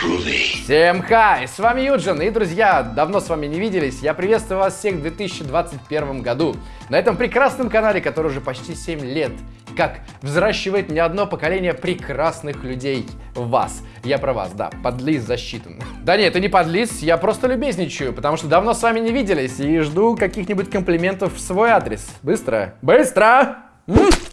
Всем хай, с вами Юджин, и, друзья, давно с вами не виделись, я приветствую вас всех в 2021 году, на этом прекрасном канале, который уже почти 7 лет, как взращивает не одно поколение прекрасных людей вас. Я про вас, да, подлиз засчитан. Да нет, это не подлиз, я просто любезничаю, потому что давно с вами не виделись и жду каких-нибудь комплиментов в свой адрес. Быстро, быстро!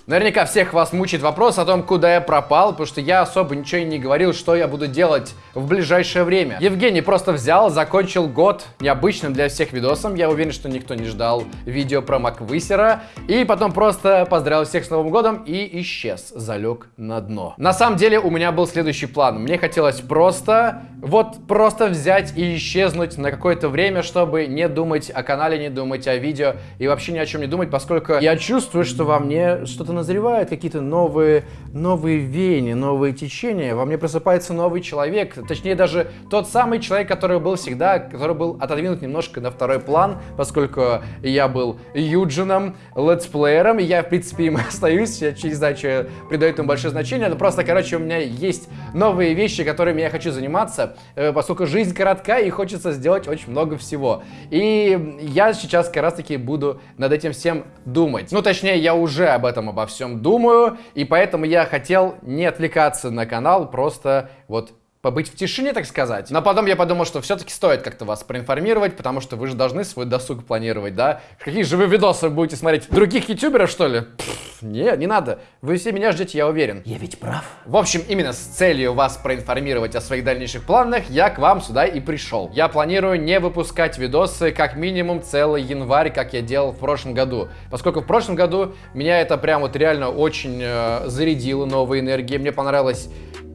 Наверняка всех вас мучает вопрос о том, куда я пропал, потому что я особо ничего и не говорил, что я буду делать в ближайшее время. Евгений просто взял, закончил год необычным для всех видосом. Я уверен, что никто не ждал видео про Маквысера. И потом просто поздравил всех с Новым годом и исчез, залег на дно. На самом деле у меня был следующий план. Мне хотелось просто, вот просто взять и исчезнуть на какое-то время, чтобы не думать о канале, не думать о видео и вообще ни о чем не думать, поскольку я чувствую, что во мне что-то назревают какие-то новые, новые веяния, новые течения. Во мне просыпается новый человек, точнее даже тот самый человек, который был всегда, который был отодвинут немножко на второй план, поскольку я был Юджином, летсплеером, и я, в принципе, им остаюсь, я не знаю, что я придаю этому большое значение, но просто, короче, у меня есть новые вещи, которыми я хочу заниматься, э, поскольку жизнь коротка и хочется сделать очень много всего. И я сейчас как раз-таки буду над этим всем думать. Ну, точнее, я уже об этом обо всем думаю, и поэтому я хотел не отвлекаться на канал, просто вот побыть в тишине, так сказать. Но потом я подумал, что все-таки стоит как-то вас проинформировать, потому что вы же должны свой досуг планировать, да? Какие же вы видосы будете смотреть? Других ютуберов, что ли? Пфф, не, не надо. Вы все меня ждете, я уверен. Я ведь прав. В общем, именно с целью вас проинформировать о своих дальнейших планах, я к вам сюда и пришел. Я планирую не выпускать видосы как минимум целый январь, как я делал в прошлом году. Поскольку в прошлом году меня это прям вот реально очень э, зарядило новой энергией. Мне понравилось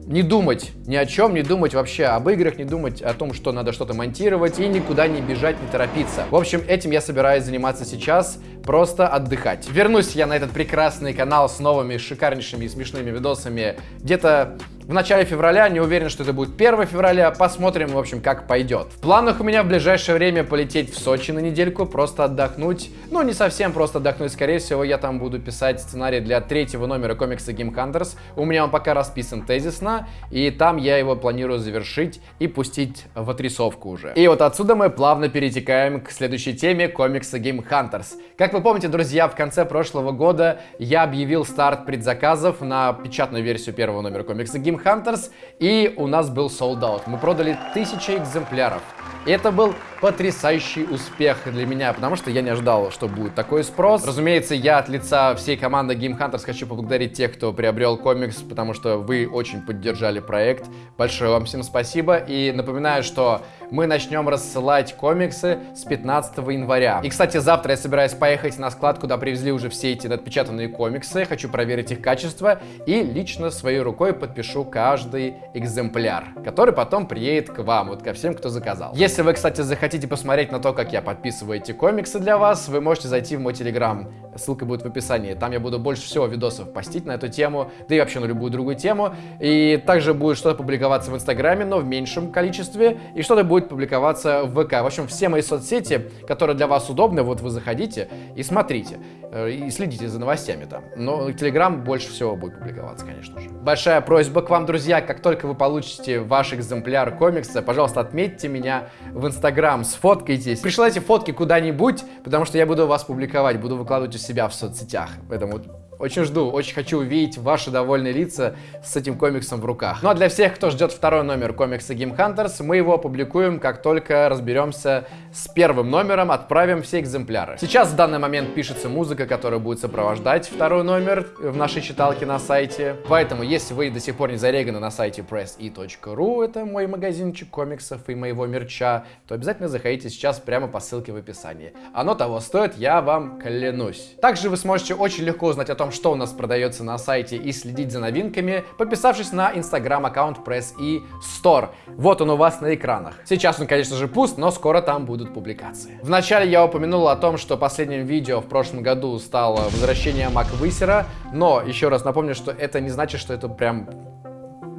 не думать ни о чем, не думать вообще об играх, не думать о том, что надо что-то монтировать и никуда не бежать, не торопиться. В общем, этим я собираюсь заниматься сейчас, просто отдыхать. Вернусь я на этот прекрасный канал с новыми шикарнейшими и смешными видосами где-то в начале февраля, не уверен, что это будет 1 февраля, посмотрим, в общем, как пойдет. В планах у меня в ближайшее время полететь в Сочи на недельку, просто отдохнуть. Ну, не совсем просто отдохнуть, скорее всего, я там буду писать сценарий для третьего номера комикса Game Hunters. У меня он пока расписан тезисно, и там я его планирую завершить и пустить в отрисовку уже. И вот отсюда мы плавно перетекаем к следующей теме комикса Game Hunters. Как вы помните, друзья, в конце прошлого года я объявил старт предзаказов на печатную версию первого номера комикса Game Team Hunters, и у нас был sold out. Мы продали тысячи экземпляров. Это был потрясающий успех для меня, потому что я не ожидал, что будет такой спрос. Разумеется, я от лица всей команды Game Hunters хочу поблагодарить тех, кто приобрел комикс, потому что вы очень поддержали проект. Большое вам всем спасибо. И напоминаю, что мы начнем рассылать комиксы с 15 января. И, кстати, завтра я собираюсь поехать на склад, куда привезли уже все эти отпечатанные комиксы. Хочу проверить их качество и лично своей рукой подпишу каждый экземпляр, который потом приедет к вам, вот ко всем, кто заказал. Если вы, кстати, захотите посмотреть на то, как я подписываю эти комиксы для вас, вы можете зайти в мой телеграм. Ссылка будет в описании. Там я буду больше всего видосов постить на эту тему, да и вообще на любую другую тему. И также будет что-то публиковаться в инстаграме, но в меньшем количестве. И что-то будет публиковаться в ВК. В общем, все мои соцсети, которые для вас удобны, вот вы заходите и смотрите. Э, и следите за новостями там. Но телеграм больше всего будет публиковаться, конечно же. Большая просьба к вам, друзья, как только вы получите ваш экземпляр комикса, пожалуйста, отметьте меня в Инстаграм, сфоткайтесь, пришлайте фотки куда-нибудь, потому что я буду вас публиковать, буду выкладывать у себя в соцсетях. Поэтому очень жду, очень хочу увидеть ваши довольные лица с этим комиксом в руках. Ну а для всех, кто ждет второй номер комикса Game Hunters, мы его опубликуем, как только разберемся с первым номером, отправим все экземпляры. Сейчас в данный момент пишется музыка, которая будет сопровождать второй номер в нашей читалке на сайте. Поэтому, если вы до сих пор не зареганы на сайте presse.ru, это мой магазинчик комиксов и моего мерча, то обязательно заходите сейчас прямо по ссылке в описании. Оно того стоит, я вам клянусь. Также вы сможете очень легко узнать о том, что у нас продается на сайте и следить за новинками, подписавшись на инстаграм аккаунт Press и Store. Вот он у вас на экранах. Сейчас он, конечно же, пуст, но скоро там будут публикации. Вначале я упомянул о том, что последним видео в прошлом году стало возвращение Маквысера, но еще раз напомню, что это не значит, что это прям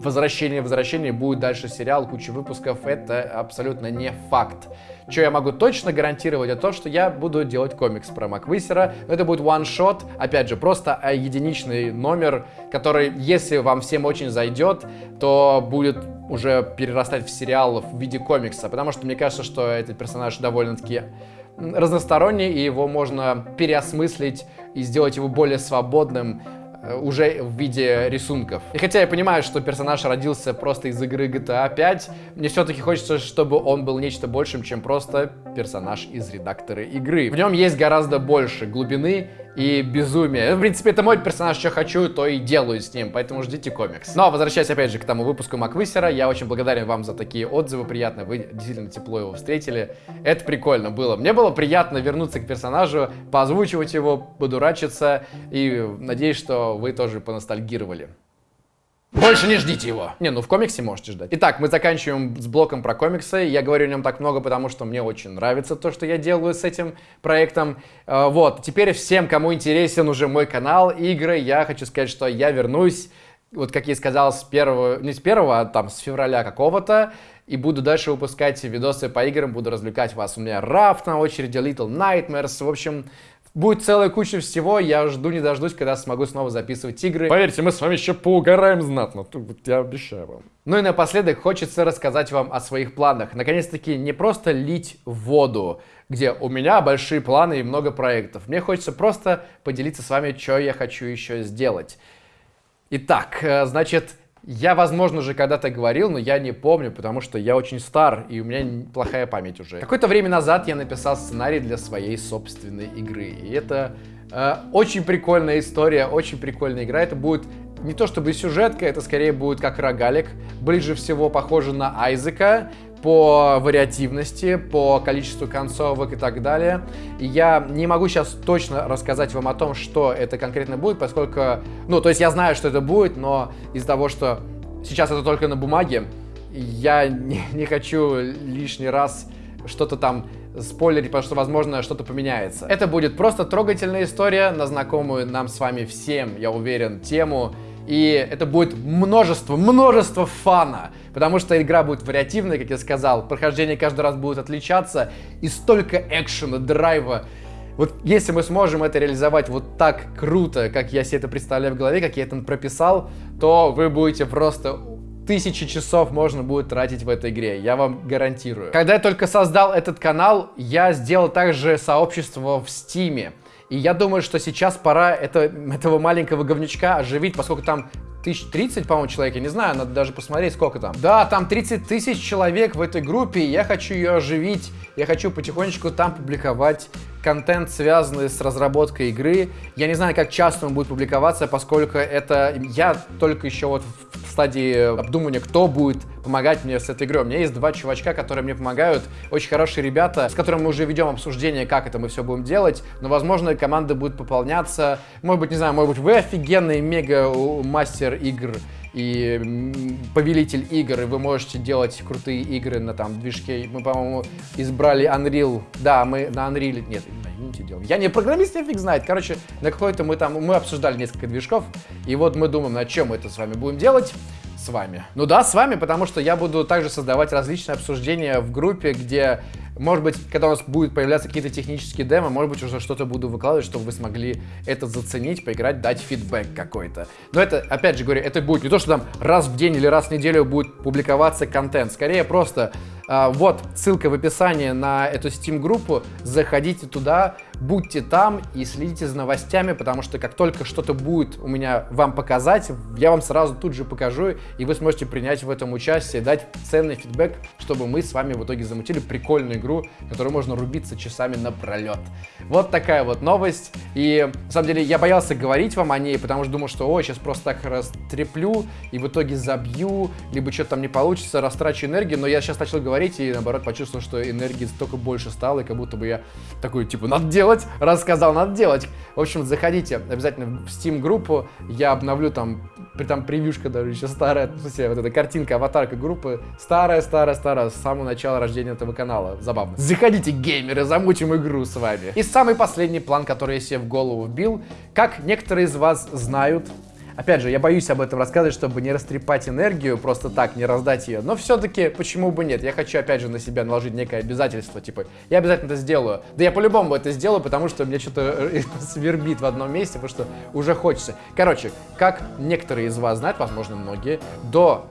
возвращение, возвращение, будет дальше сериал, куча выпусков, это абсолютно не факт. Что я могу точно гарантировать, это то, что я буду делать комикс про Маквисера. Это будет one-shot, опять же, просто единичный номер, который, если вам всем очень зайдет, то будет уже перерастать в сериал в виде комикса, потому что мне кажется, что этот персонаж довольно-таки разносторонний, и его можно переосмыслить и сделать его более свободным, уже в виде рисунков. И хотя я понимаю, что персонаж родился просто из игры GTA 5, мне все-таки хочется, чтобы он был нечто большим, чем просто персонаж из редактора игры. В нем есть гораздо больше глубины и безумие. В принципе, это мой персонаж, что хочу, то и делаю с ним, поэтому ждите комикс. Но, возвращаясь опять же к тому выпуску Маквисера, я очень благодарен вам за такие отзывы, приятно, вы действительно тепло его встретили. Это прикольно было. Мне было приятно вернуться к персонажу, поозвучивать его, подурачиться, и надеюсь, что вы тоже поностальгировали. Больше не ждите его. Не, ну в комиксе можете ждать. Итак, мы заканчиваем с блоком про комиксы. Я говорю о нем так много, потому что мне очень нравится то, что я делаю с этим проектом. Э, вот, теперь всем, кому интересен уже мой канал, игры, я хочу сказать, что я вернусь, вот как я сказал, с первого, не с первого, а там с февраля какого-то, и буду дальше выпускать видосы по играм, буду развлекать вас. У меня Раф на очереди, Little Nightmares, в общем, Будет целая куча всего, я жду не дождусь, когда смогу снова записывать игры. Поверьте, мы с вами еще поугараем знатно, я обещаю вам. Ну и напоследок хочется рассказать вам о своих планах. Наконец-таки не просто лить воду, где у меня большие планы и много проектов. Мне хочется просто поделиться с вами, что я хочу еще сделать. Итак, э, значит, я, возможно, же когда-то говорил, но я не помню, потому что я очень стар, и у меня плохая память уже. Какое-то время назад я написал сценарий для своей собственной игры. И это э, очень прикольная история, очень прикольная игра. Это будет не то чтобы сюжетка, это скорее будет как рогалик. Ближе всего похоже на Айзека по вариативности, по количеству концовок и так далее. И я не могу сейчас точно рассказать вам о том, что это конкретно будет, поскольку, ну, то есть я знаю, что это будет, но из-за того, что сейчас это только на бумаге, я не, не хочу лишний раз что-то там спойлерить, потому что, возможно, что-то поменяется. Это будет просто трогательная история на знакомую нам с вами всем, я уверен, тему. И это будет множество, множество фана. Потому что игра будет вариативной, как я сказал. Прохождение каждый раз будет отличаться. И столько экшена, драйва. Вот если мы сможем это реализовать вот так круто, как я себе это представляю в голове, как я это прописал, то вы будете просто тысячи часов можно будет тратить в этой игре, я вам гарантирую. Когда я только создал этот канал, я сделал также сообщество в Стиме. И я думаю, что сейчас пора это, этого маленького говнючка оживить, поскольку там тысяч 30, по-моему, человек, я не знаю, надо даже посмотреть, сколько там. Да, там 30 тысяч человек в этой группе, я хочу ее оживить, я хочу потихонечку там публиковать контент, связанный с разработкой игры. Я не знаю, как часто он будет публиковаться, поскольку это я только еще вот в стадии обдумывания, кто будет помогать мне с этой игрой. У меня есть два чувачка, которые мне помогают, очень хорошие ребята, с которыми мы уже ведем обсуждение, как это мы все будем делать, но, возможно, команда будет пополняться. Может быть, не знаю, может быть, вы офигенный мега-мастер игр, и повелитель игр, и вы можете делать крутые игры на там движке. Мы, по-моему, избрали Unreal. Да, мы на Unreal... Нет, на Unity делаем. Я не программист, я фиг знает. Короче, на какой-то мы там... Мы обсуждали несколько движков, и вот мы думаем, на чем мы это с вами будем делать с вами. Ну да, с вами, потому что я буду также создавать различные обсуждения в группе, где может быть, когда у нас будут появляться какие-то технические демо, может быть, уже что-то буду выкладывать, чтобы вы смогли это заценить, поиграть, дать фидбэк какой-то. Но это, опять же говорю, это будет не то, что там раз в день или раз в неделю будет публиковаться контент. Скорее просто а, вот ссылка в описании на эту Steam-группу, заходите туда, будьте там и следите за новостями, потому что как только что-то будет у меня вам показать, я вам сразу тут же покажу, и вы сможете принять в этом участие, дать ценный фидбэк, чтобы мы с вами в итоге замутили прикольную игру, которую можно рубиться часами напролет. Вот такая вот новость, и на самом деле я боялся говорить вам о ней, потому что думал, что ой, сейчас просто так растреплю, и в итоге забью, либо что-то там не получится, растрачу энергию, но я сейчас начал говорить и наоборот почувствовал, что энергии столько больше стало, и как будто бы я такой, типа, надо делать, рассказал, надо делать. В общем, заходите обязательно в Steam-группу, я обновлю там, там превьюшка даже еще старая, в смысле, вот эта картинка, аватарка группы, старая-старая-старая, с самого начала рождения этого канала, забавно. Заходите, геймеры, замутим игру с вами. И самый последний план, который я себе в голову вбил, как некоторые из вас знают, Опять же, я боюсь об этом рассказывать, чтобы не растрепать энергию, просто так, не раздать ее. Но все-таки, почему бы нет? Я хочу, опять же, на себя наложить некое обязательство. Типа, я обязательно это сделаю. Да я по-любому это сделаю, потому что мне что-то э, свербит в одном месте, потому что уже хочется. Короче, как некоторые из вас знают, возможно, многие, до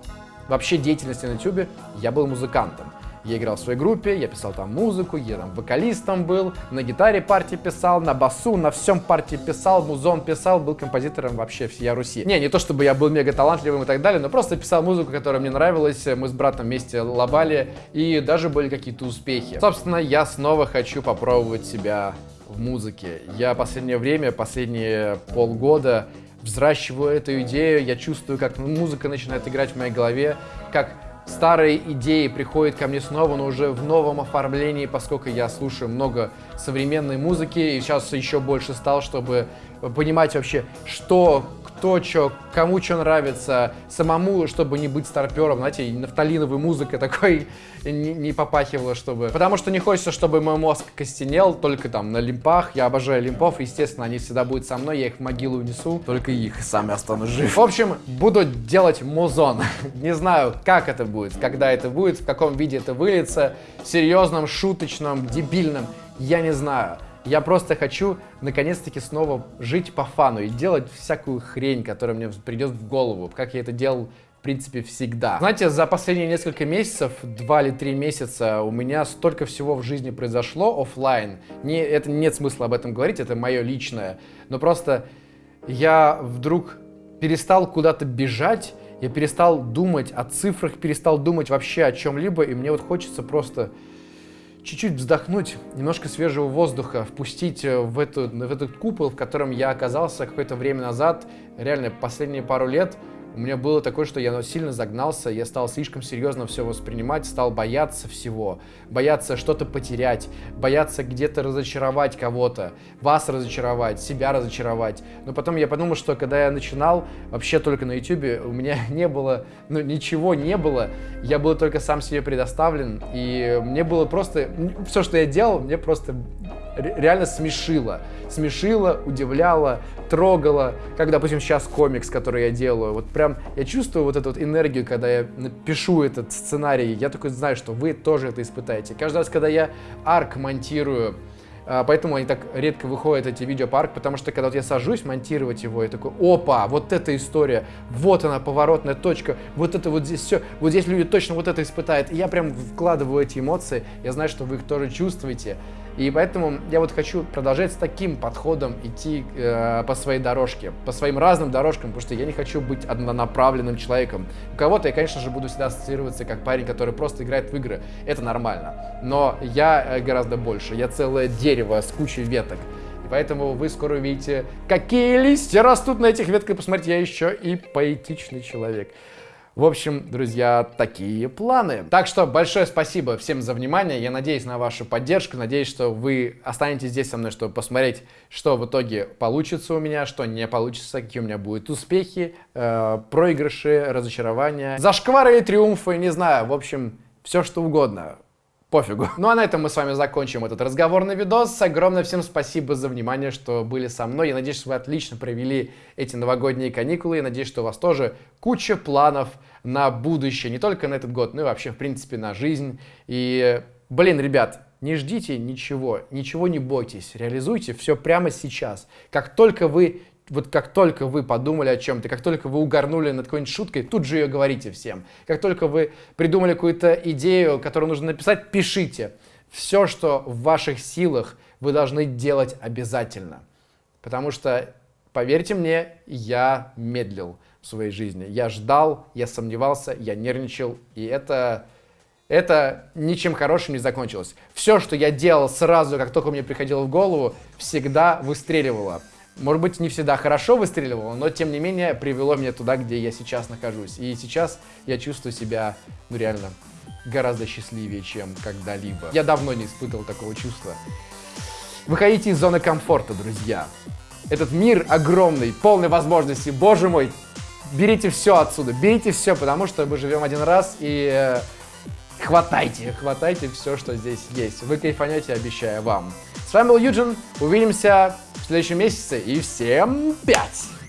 вообще деятельности на YouTube я был музыкантом. Я играл в своей группе, я писал там музыку, я там вокалистом был, на гитаре партии писал, на басу, на всем партии писал, музон писал, был композитором вообще всея Руси. Не, не то чтобы я был мега талантливым и так далее, но просто писал музыку, которая мне нравилась, мы с братом вместе лобали, и даже были какие-то успехи. Собственно, я снова хочу попробовать себя в музыке. Я последнее время, последние полгода взращиваю эту идею, я чувствую, как музыка начинает играть в моей голове, как старые идеи приходят ко мне снова, но уже в новом оформлении, поскольку я слушаю много современной музыки и сейчас еще больше стал, чтобы понимать вообще, что кто что, кому что нравится, самому, чтобы не быть старпером, знаете, нафталиновой музыкой такой не, не попахивала, чтобы... Потому что не хочется, чтобы мой мозг костенел только там на лимпах, я обожаю лимпов, естественно, они всегда будут со мной, я их в могилу унесу, только их сами останусь жив. В общем, буду делать музон. не знаю, как это будет, когда это будет, в каком виде это выльется, серьезном, шуточном, дебильном, я не знаю. Я просто хочу, наконец-таки, снова жить по фану и делать всякую хрень, которая мне придет в голову, как я это делал в принципе, всегда. Знаете, за последние несколько месяцев, два или три месяца, у меня столько всего в жизни произошло офлайн. Не, это нет смысла об этом говорить, это мое личное. Но просто я вдруг перестал куда-то бежать, я перестал думать о цифрах, перестал думать вообще о чем-либо, и мне вот хочется просто чуть-чуть вздохнуть, немножко свежего воздуха, впустить э, в, эту, в этот купол, в котором я оказался какое-то время назад, реально последние пару лет – у меня было такое, что я сильно загнался, я стал слишком серьезно все воспринимать, стал бояться всего, бояться что-то потерять, бояться где-то разочаровать кого-то, вас разочаровать, себя разочаровать. Но потом я подумал, что когда я начинал, вообще только на YouTube, у меня не было, ну ничего не было, я был только сам себе предоставлен, и мне было просто, все, что я делал, мне просто реально смешило. Смешило, удивляло, трогало. Как, допустим, сейчас комикс, который я делаю. Вот прям я чувствую вот эту вот энергию, когда я пишу этот сценарий. Я такой знаю, что вы тоже это испытаете. Каждый раз, когда я арк монтирую, а, Поэтому они так редко выходят, эти видео по арк, потому что когда вот я сажусь монтировать его, я такой, опа, вот эта история, вот она, поворотная точка, вот это вот здесь все, вот здесь люди точно вот это испытают. И я прям вкладываю эти эмоции, я знаю, что вы их тоже чувствуете. И поэтому я вот хочу продолжать с таким подходом идти э, по своей дорожке, по своим разным дорожкам, потому что я не хочу быть однонаправленным человеком. У кого-то я, конечно же, буду всегда ассоциироваться как парень, который просто играет в игры. Это нормально. Но я э, гораздо больше. Я целое дерево с кучей веток. И поэтому вы скоро увидите, какие листья растут на этих ветках. Посмотрите, я еще и поэтичный человек. В общем, друзья, такие планы. Так что большое спасибо всем за внимание. Я надеюсь на вашу поддержку. Надеюсь, что вы останетесь здесь со мной, чтобы посмотреть, что в итоге получится у меня, что не получится, какие у меня будут успехи, э, проигрыши, разочарования, зашквары и триумфы, не знаю. В общем, все что угодно пофигу. Ну а на этом мы с вами закончим этот разговорный видос. Огромное всем спасибо за внимание, что были со мной. Я надеюсь, что вы отлично провели эти новогодние каникулы. Я надеюсь, что у вас тоже куча планов на будущее. Не только на этот год, но и вообще, в принципе, на жизнь. И, блин, ребят, не ждите ничего, ничего не бойтесь, реализуйте все прямо сейчас. Как только вы вот как только вы подумали о чем-то, как только вы угорнули над какой-нибудь шуткой, тут же ее говорите всем. Как только вы придумали какую-то идею, которую нужно написать, пишите. Все, что в ваших силах, вы должны делать обязательно. Потому что, поверьте мне, я медлил в своей жизни. Я ждал, я сомневался, я нервничал, и это, это ничем хорошим не закончилось. Все, что я делал сразу, как только мне приходило в голову, всегда выстреливало. Может быть, не всегда хорошо выстреливало, но тем не менее привело меня туда, где я сейчас нахожусь. И сейчас я чувствую себя, ну реально, гораздо счастливее, чем когда-либо. Я давно не испытывал такого чувства. Выходите из зоны комфорта, друзья. Этот мир огромный, полный возможностей. Боже мой, берите все отсюда, берите все, потому что мы живем один раз и э, хватайте, хватайте все, что здесь есть. Вы кайфанете, обещаю вам. С вами был Юджин, увидимся в следующем месяце и всем пять!